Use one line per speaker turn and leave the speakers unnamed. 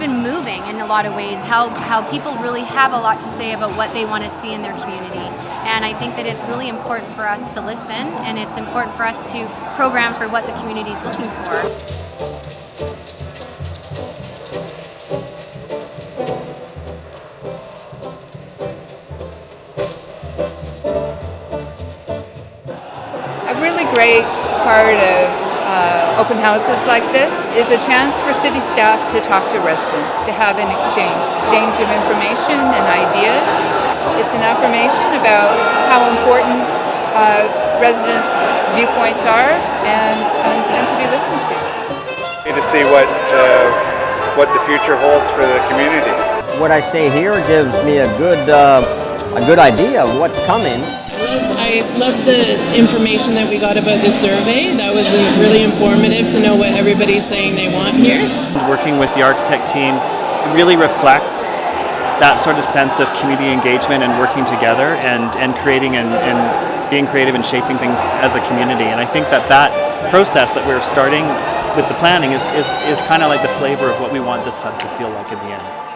even moving in a lot of ways. How how people really have a lot to say about what they want to see in their community, and I think that it's really important for us to listen, and it's important for us to program for what the community is looking for.
A really great part of uh, open houses like this is a chance for city staff to talk to residents, to have an exchange, exchange of information and ideas. It's an affirmation about how important uh, residents' viewpoints are and, and, and to be listened to.
to see what uh, what the future holds for the community.
What I say here gives me a good uh, a good idea of what's coming.
I love the information that we got about the survey. That was really informative to know what everybody's saying they want here.
Working with the architect team really reflects that sort of sense of community engagement and working together and, and creating and, and being creative and shaping things as a community. And I think that that process that we're starting with the planning is, is, is kind of like the flavor of what we want this hub to feel like in the end.